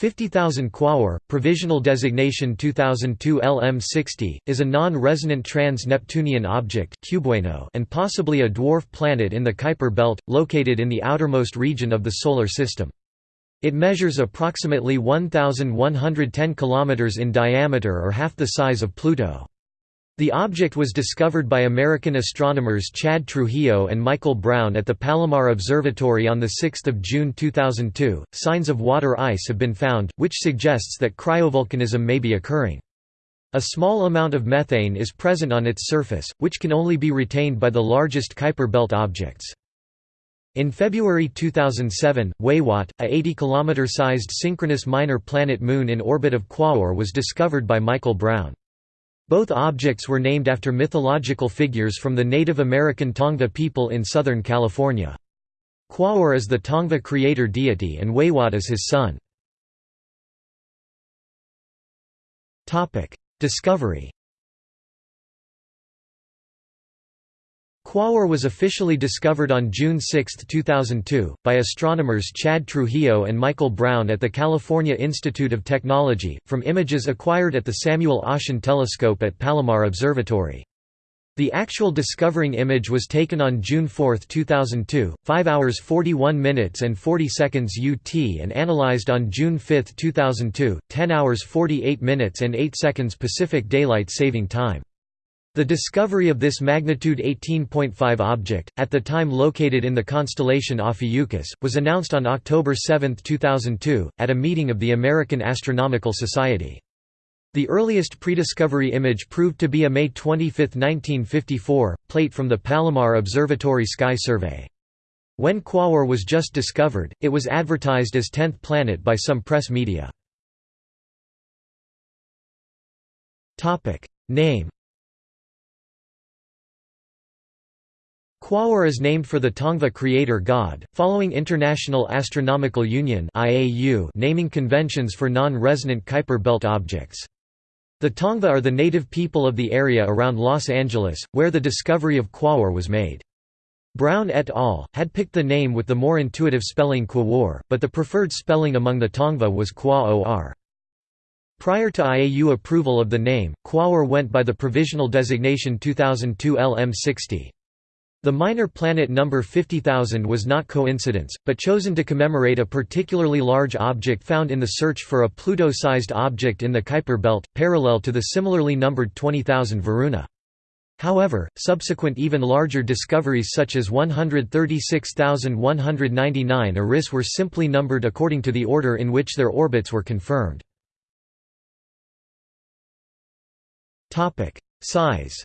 50,000 Quaoar, provisional designation 2002 LM60, is a non-resonant trans-Neptunian object and possibly a dwarf planet in the Kuiper belt, located in the outermost region of the Solar System. It measures approximately 1,110 km in diameter or half the size of Pluto. The object was discovered by American astronomers Chad Trujillo and Michael Brown at the Palomar Observatory on 6 June 2002. Signs of water ice have been found, which suggests that cryovolcanism may be occurring. A small amount of methane is present on its surface, which can only be retained by the largest Kuiper belt objects. In February 2007, Weywot, a 80 km sized synchronous minor planet moon in orbit of Quaoar was discovered by Michael Brown. Both objects were named after mythological figures from the Native American Tongva people in Southern California. Quaoar is the Tongva creator deity and Weywot is his son. Discovery Quaoar was officially discovered on June 6, 2002, by astronomers Chad Trujillo and Michael Brown at the California Institute of Technology, from images acquired at the Samuel Oschin Telescope at Palomar Observatory. The actual discovering image was taken on June 4, 2002, 5 hours 41 minutes and 40 seconds UT and analyzed on June 5, 2002, 10 hours 48 minutes and 8 seconds Pacific Daylight Saving Time. The discovery of this magnitude 18.5 object, at the time located in the constellation Ophiuchus, was announced on October 7, 2002, at a meeting of the American Astronomical Society. The earliest prediscovery image proved to be a May 25, 1954, plate from the Palomar Observatory Sky Survey. When Quaoar was just discovered, it was advertised as 10th planet by some press media. Name Quaoar is named for the Tongva creator god, following International Astronomical Union naming conventions for non-resonant Kuiper belt objects. The Tongva are the native people of the area around Los Angeles, where the discovery of Quaoar was made. Brown et al. had picked the name with the more intuitive spelling Quawar, but the preferred spelling among the Tongva was Qua-or. Prior to IAU approval of the name, Quaoar went by the provisional designation 2002 LM60. The minor planet number 50,000 was not coincidence, but chosen to commemorate a particularly large object found in the search for a Pluto-sized object in the Kuiper belt, parallel to the similarly numbered 20,000 Varuna. However, subsequent even larger discoveries such as 136,199 Eris were simply numbered according to the order in which their orbits were confirmed. Size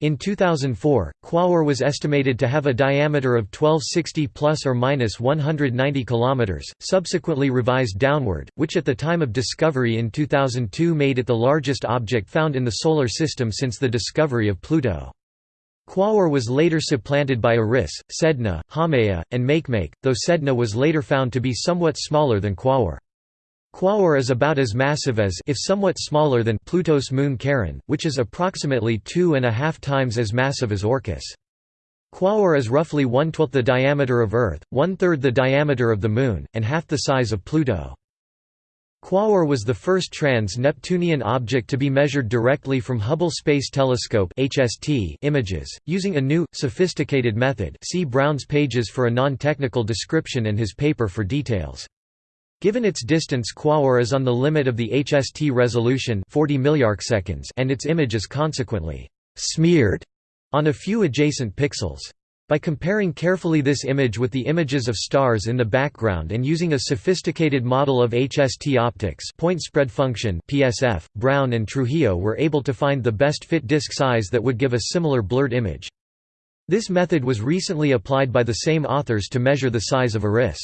In 2004, Quaoar was estimated to have a diameter of 1260 plus or minus 190 km, subsequently revised downward, which at the time of discovery in 2002 made it the largest object found in the Solar System since the discovery of Pluto. Quaoar was later supplanted by Eris, Sedna, Haumea, and Makemake, though Sedna was later found to be somewhat smaller than Quaoar. Quaoar is about as massive as if somewhat smaller than Pluto's moon Charon, which is approximately two and a half times as massive as Orcus. Quaoar is roughly one-twelfth the diameter of Earth, one-third the diameter of the Moon, and half the size of Pluto. Quaoar was the first trans-Neptunian object to be measured directly from Hubble Space Telescope images, using a new, sophisticated method see Brown's pages for a non-technical description and his paper for details. Given its distance Quaoar is on the limit of the HST resolution 40 milliarcseconds and its image is consequently «smeared» on a few adjacent pixels. By comparing carefully this image with the images of stars in the background and using a sophisticated model of HST optics point spread function PSF, Brown and Trujillo were able to find the best fit disk size that would give a similar blurred image. This method was recently applied by the same authors to measure the size of Eris.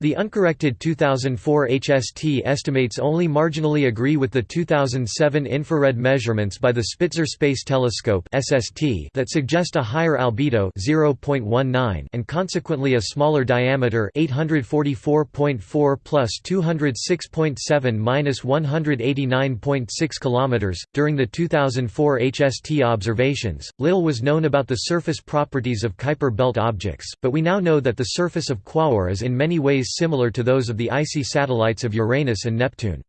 The uncorrected 2004 HST estimates only marginally agree with the 2007 infrared measurements by the Spitzer Space Telescope (SST) that suggest a higher albedo (0.19) and consequently a smaller diameter (844.4 plus 206.7 minus 189.6 kilometers). During the 2004 HST observations, little was known about the surface properties of Kuiper belt objects, but we now know that the surface of Quaoar is in many ways similar to those of the icy satellites of Uranus and Neptune.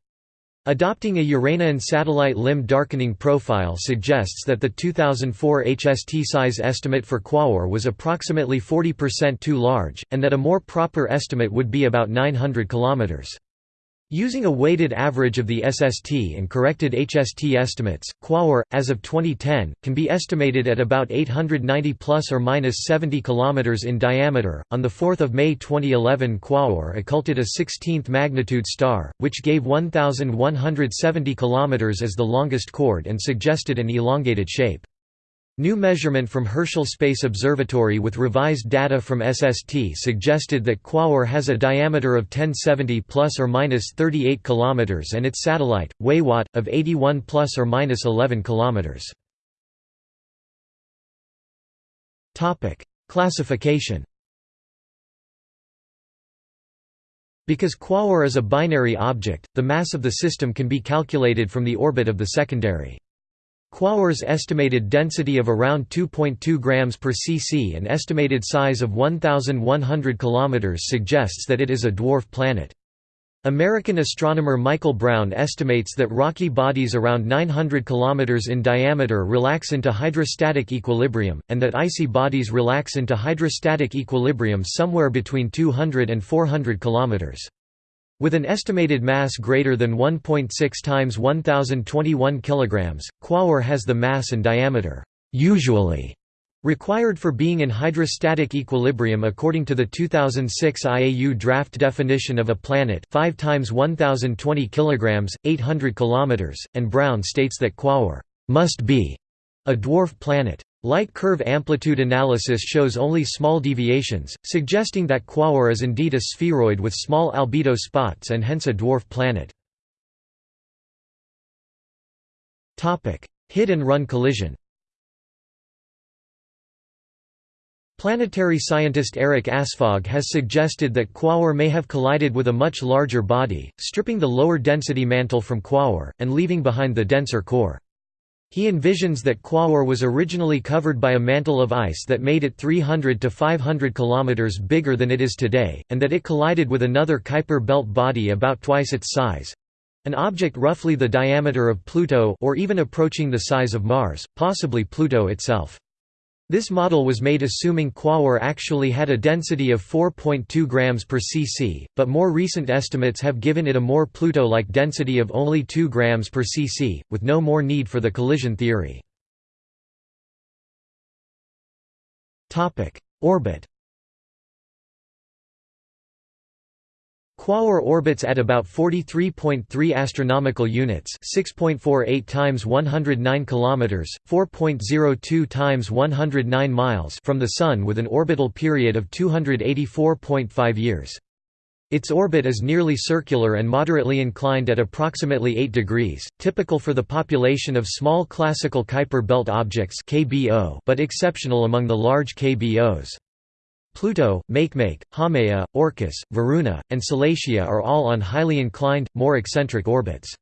Adopting a Uranian satellite limb darkening profile suggests that the 2004 HST size estimate for Quaoar was approximately 40% too large, and that a more proper estimate would be about 900 km. Using a weighted average of the SST and corrected HST estimates, Quaoar, as of 2010, can be estimated at about 890 plus or minus 70 km in diameter. On the 4th of May 2011, Quaoar occulted a 16th magnitude star, which gave 1,170 km as the longest chord and suggested an elongated shape. New measurement from Herschel Space Observatory with revised data from SST suggested that Quaoar has a diameter of 1070 plus or minus 38 kilometers and its satellite, Weywot, of 81 plus or minus 11 kilometers. Topic: Classification. Because Quaoar is a binary object, the mass of the system can be calculated from the orbit of the secondary. Quaoar's estimated density of around 2.2 grams per cc and estimated size of 1,100 km suggests that it is a dwarf planet. American astronomer Michael Brown estimates that rocky bodies around 900 km in diameter relax into hydrostatic equilibrium, and that icy bodies relax into hydrostatic equilibrium somewhere between 200 and 400 km. With an estimated mass greater than 1.6 times 1021 kg, Quaoar has the mass and diameter usually required for being in hydrostatic equilibrium according to the 2006 IAU draft definition of a planet 5 times 1020 kg, 800 km, and Brown states that Quaoar must be a dwarf planet. Light curve amplitude analysis shows only small deviations, suggesting that Quaoar is indeed a spheroid with small albedo spots and hence a dwarf planet. Hit and run collision Planetary scientist Eric Asphaug has suggested that Quaoar may have collided with a much larger body, stripping the lower density mantle from Quaoar, and leaving behind the denser core. He envisions that Quaoar was originally covered by a mantle of ice that made it 300 to 500 km bigger than it is today, and that it collided with another Kuiper belt body about twice its size—an object roughly the diameter of Pluto or even approaching the size of Mars, possibly Pluto itself. This model was made assuming Quaoar actually had a density of 4.2 grams per cc, but more recent estimates have given it a more Pluto-like density of only 2 grams per cc, with no more need for the collision theory. Orbit Quaoar orbits at about 43.3 astronomical units, 6.48 times 109 kilometers, 4.02 times 109 miles from the sun with an orbital period of 284.5 years. Its orbit is nearly circular and moderately inclined at approximately 8 degrees, typical for the population of small classical Kuiper belt objects but exceptional among the large KBOs. Pluto, Makemake, Haumea, Orcus, Varuna, and Salacia are all on highly inclined, more eccentric orbits.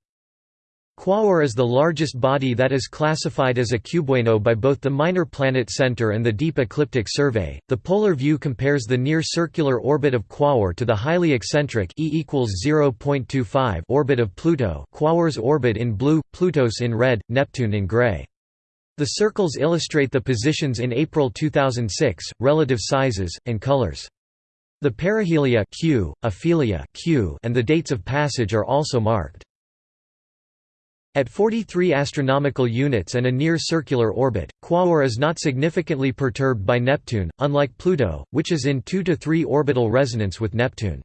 Quaoar is the largest body that is classified as a cubewano by both the Minor Planet Center and the Deep Ecliptic Survey. The polar view compares the near circular orbit of Quaoar to the highly eccentric E equals 0.25 orbit of Pluto. Quaoar's orbit in blue, Pluto's in red, Neptune in gray. The circles illustrate the positions in April 2006, relative sizes, and colors. The perihelia Q, aphelia Q, and the dates of passage are also marked. At 43 astronomical units and a near-circular orbit, Quaoar is not significantly perturbed by Neptune, unlike Pluto, which is in 2 to 3 orbital resonance with Neptune.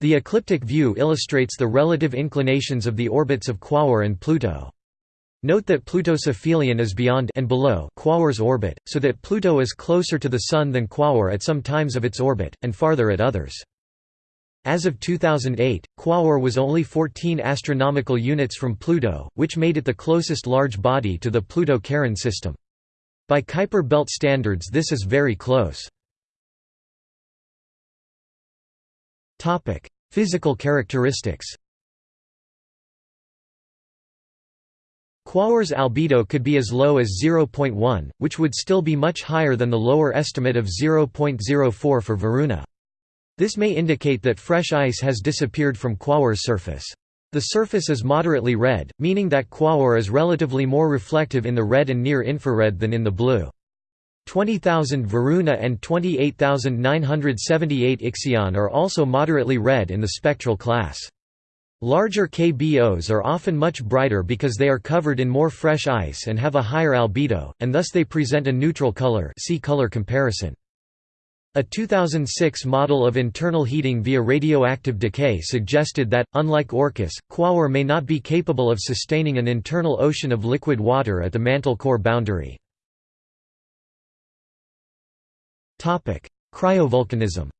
The ecliptic view illustrates the relative inclinations of the orbits of Quaoar and Pluto. Note that Pluto's aphelion is beyond and below Quaoar's orbit, so that Pluto is closer to the Sun than Quaoar at some times of its orbit, and farther at others. As of 2008, Quaoar was only 14 astronomical units from Pluto, which made it the closest large body to the Pluto-Charon system. By Kuiper belt standards this is very close. Physical characteristics Quaoar's albedo could be as low as 0.1, which would still be much higher than the lower estimate of 0.04 for Varuna. This may indicate that fresh ice has disappeared from Quaoar's surface. The surface is moderately red, meaning that Quaoar is relatively more reflective in the red and near-infrared than in the blue. 20,000 Varuna and 28,978 Ixion are also moderately red in the spectral class. Larger KBOs are often much brighter because they are covered in more fresh ice and have a higher albedo, and thus they present a neutral color see color comparison. A 2006 model of internal heating via radioactive decay suggested that, unlike Orcus, Quaoar may not be capable of sustaining an internal ocean of liquid water at the mantle core boundary. Cryovolcanism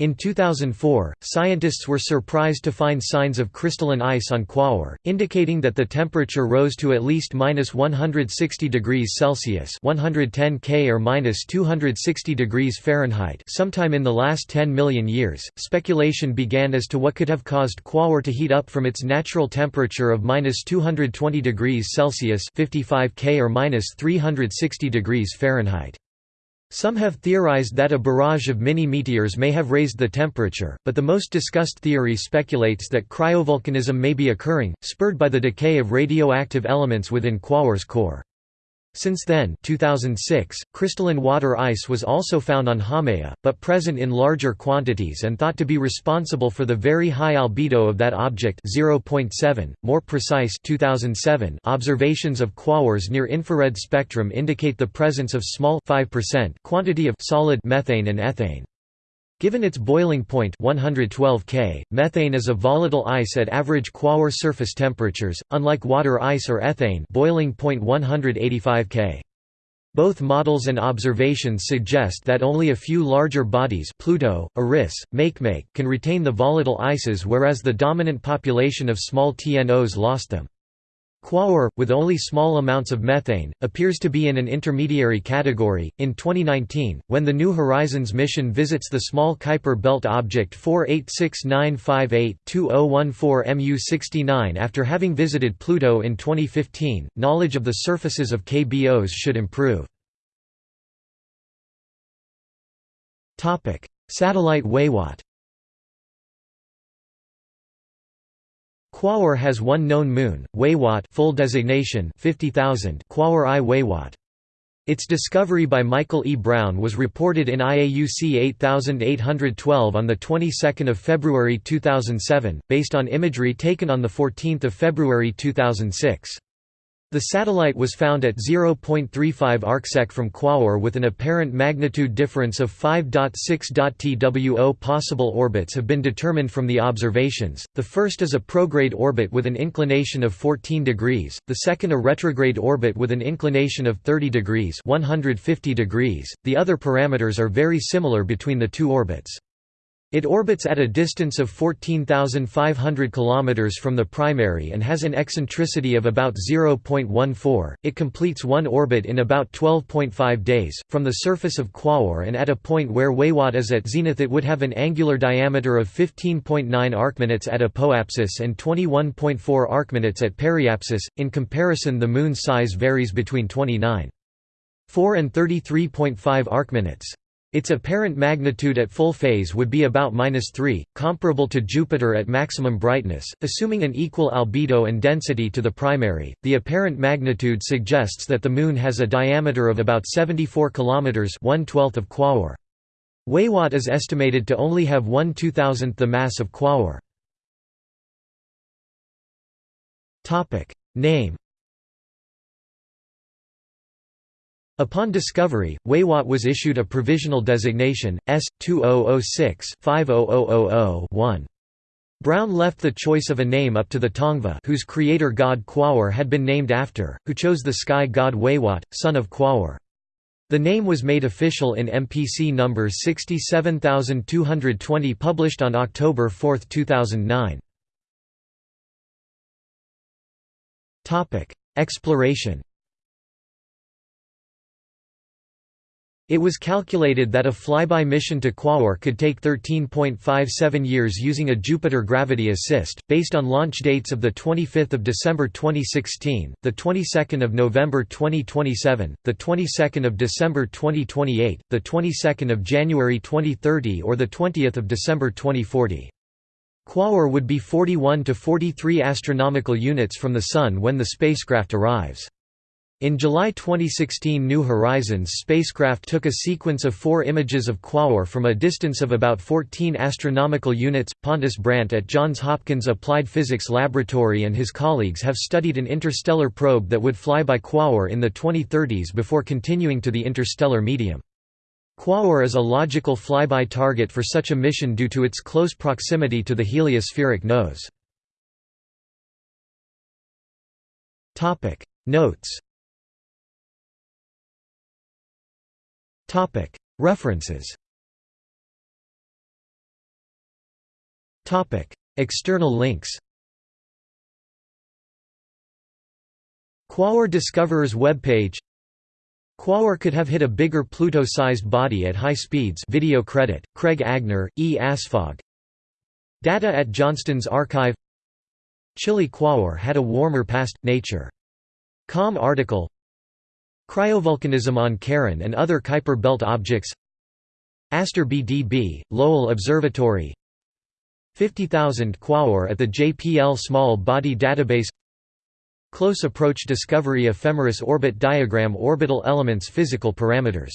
In 2004, scientists were surprised to find signs of crystalline ice on Quaoar, indicating that the temperature rose to at least minus 160 degrees Celsius (110 K or minus 260 degrees Fahrenheit) sometime in the last 10 million years. Speculation began as to what could have caused Quaoar to heat up from its natural temperature of minus 220 degrees Celsius (55 K or minus 360 degrees Fahrenheit). Some have theorized that a barrage of mini-meteors may have raised the temperature, but the most discussed theory speculates that cryovolcanism may be occurring, spurred by the decay of radioactive elements within Quaoar's core. Since then 2006, crystalline water ice was also found on Haumea, but present in larger quantities and thought to be responsible for the very high albedo of that object 0.7. More precise 2007 observations of Quaoar's near-infrared spectrum indicate the presence of small 5% quantity of solid methane and ethane. Given its boiling point 112 K, methane is a volatile ice at average Quaoar surface temperatures, unlike water ice or ethane boiling point 185 K. Both models and observations suggest that only a few larger bodies Pluto, Eris, Makemake can retain the volatile ices whereas the dominant population of small TNOs lost them. Quaoar, with only small amounts of methane, appears to be in an intermediary category. In 2019, when the New Horizons mission visits the small Kuiper belt object 486958-2014 MU69 after having visited Pluto in 2015, knowledge of the surfaces of KBOs should improve. Satellite Weywot Quaoar has one known moon, Weywot full designation 50,000 Quaoar I Weywot. Its discovery by Michael E. Brown was reported in IAUC 8812 on the 22nd of February 2007, based on imagery taken on the 14th of February 2006. The satellite was found at 0.35 arcsec from Quaoar with an apparent magnitude difference of 5.6 TWO. Possible orbits have been determined from the observations. The first is a prograde orbit with an inclination of 14 degrees, the second a retrograde orbit with an inclination of 30 degrees, 150 degrees. The other parameters are very similar between the two orbits. It orbits at a distance of 14,500 km from the primary and has an eccentricity of about 0.14. It completes one orbit in about 12.5 days. From the surface of Quaoar and at a point where Weywot is at zenith, it would have an angular diameter of 15.9 arcminutes at apoapsis and 21.4 arcminutes at periapsis. In comparison, the Moon's size varies between 29.4 and 33.5 arcminutes. Its apparent magnitude at full phase would be about -3, comparable to Jupiter at maximum brightness, assuming an equal albedo and density to the primary. The apparent magnitude suggests that the Moon has a diameter of about 74 km, 1/12 of Quaoar. Weywot is estimated to only have 1 2000th the mass of Quaoar. Topic name. Upon discovery, Weywot was issued a provisional designation, S2006-50000-1. Brown left the choice of a name up to the Tongva whose creator god Quaoar had been named after, who chose the sky god Weywot, son of Quaoar. The name was made official in MPC number 67220 published on October 4, 2009. Exploration It was calculated that a flyby mission to Quaoar could take 13.57 years using a Jupiter gravity assist, based on launch dates of 25 December 2016, 22 November 2027, 22 December 2028, 22 January 2030 or 20 December 2040. Quaoar would be 41 to 43 astronomical units from the Sun when the spacecraft arrives. In July 2016 New Horizons spacecraft took a sequence of four images of Quaoar from a distance of about 14 astronomical units. Pontus Brandt at Johns Hopkins Applied Physics Laboratory and his colleagues have studied an interstellar probe that would fly by Quaoar in the 2030s before continuing to the interstellar medium. Quaoar is a logical flyby target for such a mission due to its close proximity to the heliospheric nose. Notes References. External links. Quaoar Discoverer's webpage. Quaoar could have hit a bigger Pluto-sized body at high speeds. Video credit, Craig Agnor, E. Asphaug Data at Johnston's archive. Chilly Quaoar had a warmer past, Nature. Com article Cryovolcanism on Charon and other Kuiper belt objects. Aster BDB, Lowell Observatory. 50,000 Quaoar at the JPL Small Body Database. Close Approach Discovery Ephemeris Orbit Diagram Orbital Elements Physical Parameters